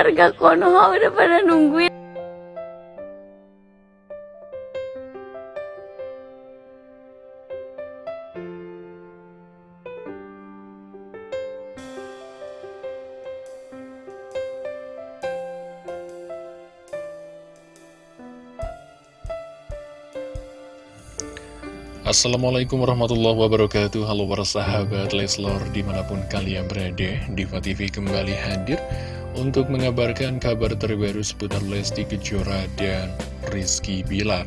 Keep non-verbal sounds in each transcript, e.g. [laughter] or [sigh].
warga Konoha udah pada nungguin. Assalamualaikum warahmatullahi wabarakatuh. Halo para sahabat Leslor di mana pun kalian berada Diva TV kembali hadir Untuk mengabarkan kabar terbaru seputar Lesti Kejora dan Rizky Bilar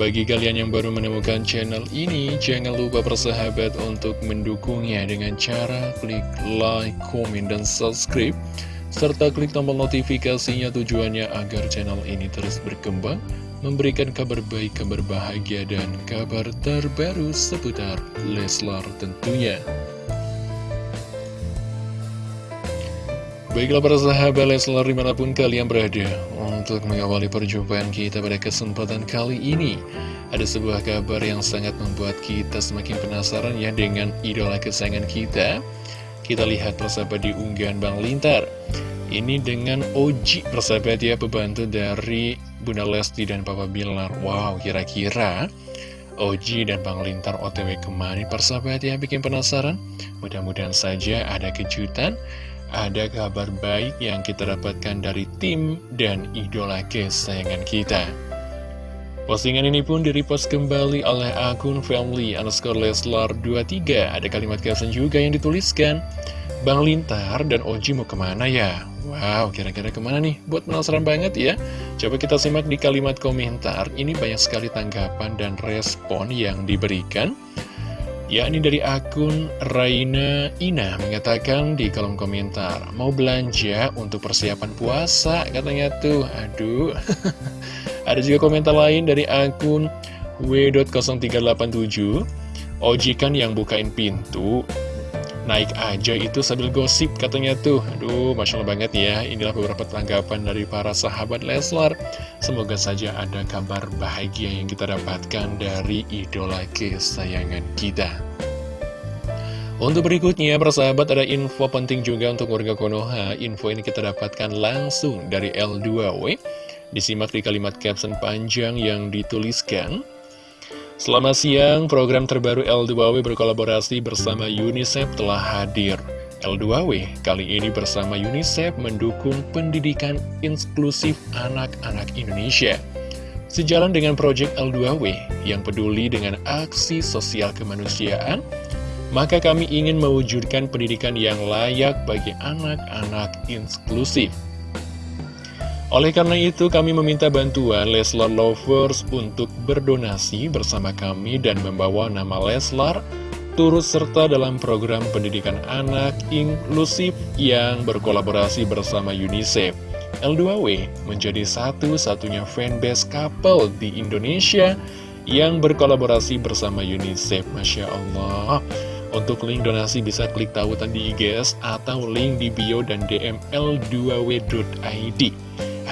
Bagi kalian yang baru menemukan channel ini Jangan lupa persahabat untuk mendukungnya Dengan cara klik like, komen, dan subscribe serta klik tombol notifikasinya tujuannya agar channel ini terus berkembang memberikan kabar baik, kabar bahagia, dan kabar terbaru seputar Leslar tentunya. Baiklah para sahabat Leslar di mana pun kalian berada. Untuk mengawali perjumpaan kita pada kesempatan kali ini Ada sebuah kabar yang sangat membuat kita semakin penasaran ya dengan idola kesayangan kita. Kita lihat persahabat di unggahan Bang Lintar. Ini dengan Oji persahabat ya pembantu dari Bunda Lesti dan Papa Bilar. Wow, kira-kira Oji dan Bang Lintar otw ke mana persahabat yang bikin penasaran? Mudah-mudahan saja ada kejutan Ada kabar baik yang kita dapatkan dari tim dan idola kesayangan kita Postingan ini pun direpost kembali oleh akun family underscore Leslar 23 Ada kalimat caption juga yang dituliskan Bang Lintar dan Oji mau ke mana ya? Wow, kira-kira ke mana nih? Buat penasaran banget ya? Coba kita simak di kalimat komentar. Ini banyak sekali tanggapan dan respon yang diberikan. Ya, ini dari akun Raina Ina mengatakan di kolom komentar, mau belanja untuk persiapan puasa, katanya tuh. Aduh. [laughs] Ada juga komentar lain dari akun W.0387. Oji kan yang bukain pintu, naik aja itu sambil gosip katanya tuh Aduh, Masya Allah banget ya Inilah beberapa tanggapan dari para sahabat Leslar Semoga saja ada kabar bahagia yang kita dapatkan dari idola kesayangan kita untuk berikutnya, persahabat ada info penting juga untuk warga Konoha. Info ini kita dapatkan langsung dari L2W. Disimak di kalimat caption panjang yang dituliskan. Selamat siang, program terbaru L2W berkolaborasi bersama UNICEF telah hadir. L2W kali ini bersama UNICEF mendukung pendidikan inklusif anak-anak Indonesia. Sejalan dengan proyek L2W yang peduli dengan aksi sosial kemanusiaan, maka kami ingin mewujudkan pendidikan yang layak bagi anak-anak inklusif. Oleh karena itu, kami meminta bantuan Leslar Lovers untuk berdonasi bersama kami dan membawa nama Leslar turut serta dalam program pendidikan anak inklusif yang berkolaborasi bersama UNICEF. L2W menjadi satu-satunya fanbase couple di Indonesia yang berkolaborasi bersama UNICEF. Masya Allah. Untuk link donasi bisa klik tautan di IGS atau link di bio dan DM L2W.id.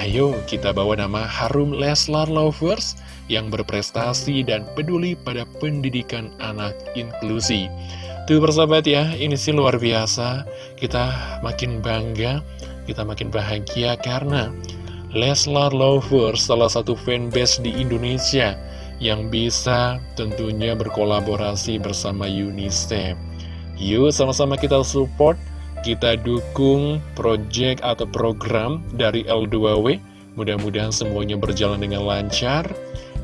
Ayo kita bawa nama Harum Leslar Lovers yang berprestasi dan peduli pada pendidikan anak inklusi. Tuh persahabat ya, ini sih luar biasa. Kita makin bangga, kita makin bahagia karena Leslar Lovers salah satu fanbase di Indonesia yang bisa tentunya berkolaborasi bersama UNICEF. Yuk sama-sama kita support kita dukung project atau program dari L2W Mudah-mudahan semuanya berjalan dengan lancar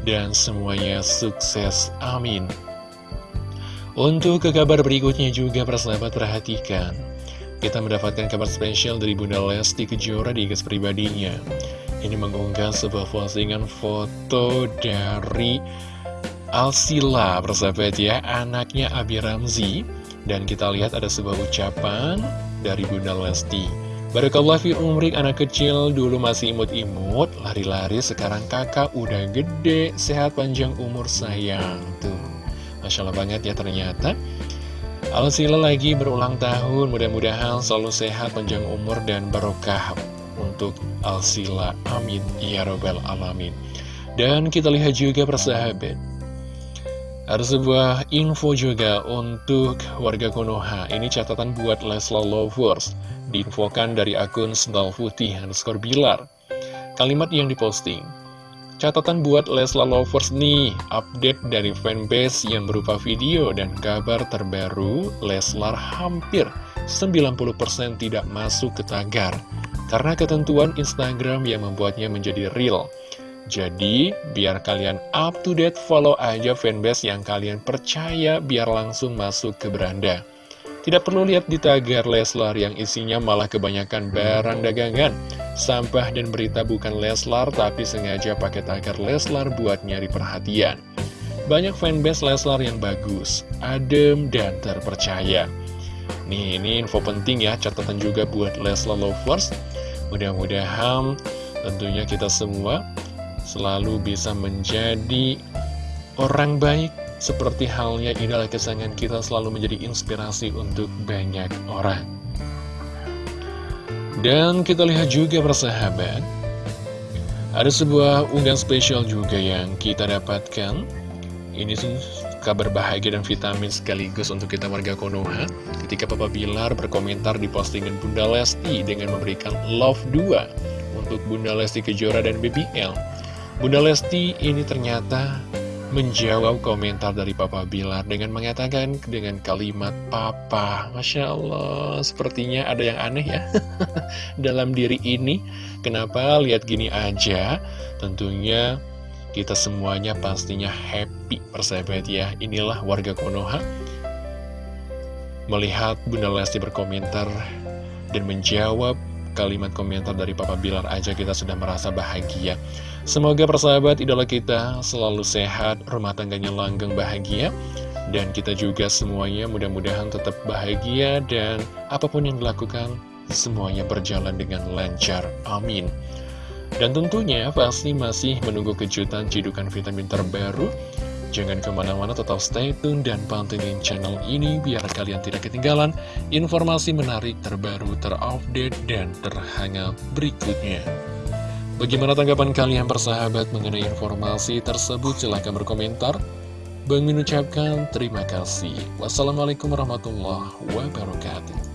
Dan semuanya sukses, amin. Untuk ke kabar berikutnya juga persahabat perhatikan. Kita mendapatkan kabar spesial dari Bunda Lesti Kejora di guys pribadinya. Ini mengunggah sebuah postingan foto dari Alsila persahabat ya. Anaknya Abi Ramzi Dan kita lihat ada sebuah ucapan dari Bunda Lesti. Barakallah fi umrik anak kecil dulu masih imut-imut, lari-lari sekarang kakak udah gede, sehat panjang umur sayang. Tuh, Masya Allah banget ya ternyata. Alsila lagi berulang tahun, mudah-mudahan selalu sehat panjang umur dan barokah untuk Alsila. Amin. Ya Robbal Alamin. Dan kita lihat juga persahabat. Ada sebuah info juga untuk warga Konoha. Ini catatan buat Leslar Lovers. Diinfokan dari akun Sendal Putih underscore Bilar. Kalimat yang diposting. Catatan buat Leslar Lovers nih, update dari fanbase yang berupa video dan kabar terbaru Leslar hampir 90% tidak masuk ke tagar. Karena ketentuan Instagram yang membuatnya menjadi real. Jadi, biar kalian up to date, follow aja fanbase yang kalian percaya biar langsung masuk ke beranda. Tidak perlu lihat di tagar Leslar yang isinya malah kebanyakan barang dagangan, sampah dan berita bukan Leslar tapi sengaja pakai tagar Leslar buat nyari perhatian. Banyak fanbase Leslar yang bagus, adem, dan terpercaya. Nih, ini info penting ya, catatan juga buat Leslar Lovers. Mudah-mudahan tentunya kita semua selalu bisa menjadi orang baik seperti halnya idola kesayangan kita selalu menjadi inspirasi untuk banyak orang. Dan kita lihat juga persahabat, ada sebuah unggahan spesial juga yang kita dapatkan. Ini kabar bahagia dan vitamin sekaligus untuk kita warga Konoha ketika Papa Bilar berkomentar di postingan Bunda Lesti dengan memberikan love 2 untuk Bunda Lesti Kejora dan BBL. Bunda Lesti ini ternyata menjawab komentar dari Papa Bilar dengan mengatakan dengan kalimat Papa. Masya Allah, sepertinya ada yang aneh ya [laughs] dalam diri ini. Kenapa lihat gini aja? Tentunya kita semuanya pastinya happy persahabat ya. Inilah warga Konoha melihat Bunda Lesti berkomentar dan menjawab kalimat komentar dari Papa Bilar aja kita sudah merasa bahagia. Semoga persahabat idola kita selalu sehat, rumah tangganya langgeng bahagia. Dan kita juga semuanya mudah-mudahan tetap bahagia dan apa pun yang dilakukan semuanya berjalan dengan lancar. Amin. Dan tentunya pasti masih menunggu kejutan cidukan vitamin terbaru Jangan ke mana-mana tetap stay tune dan pantengin channel ini biar kalian tidak ketinggalan informasi menarik terbaru terupdate dan terhangat berikutnya. Bagaimana tanggapan kalian persahabat mengenai informasi tersebut? Silahkan berkomentar. Bang mengucapkan terima kasih. Wassalamualaikum warahmatullahi wabarakatuh.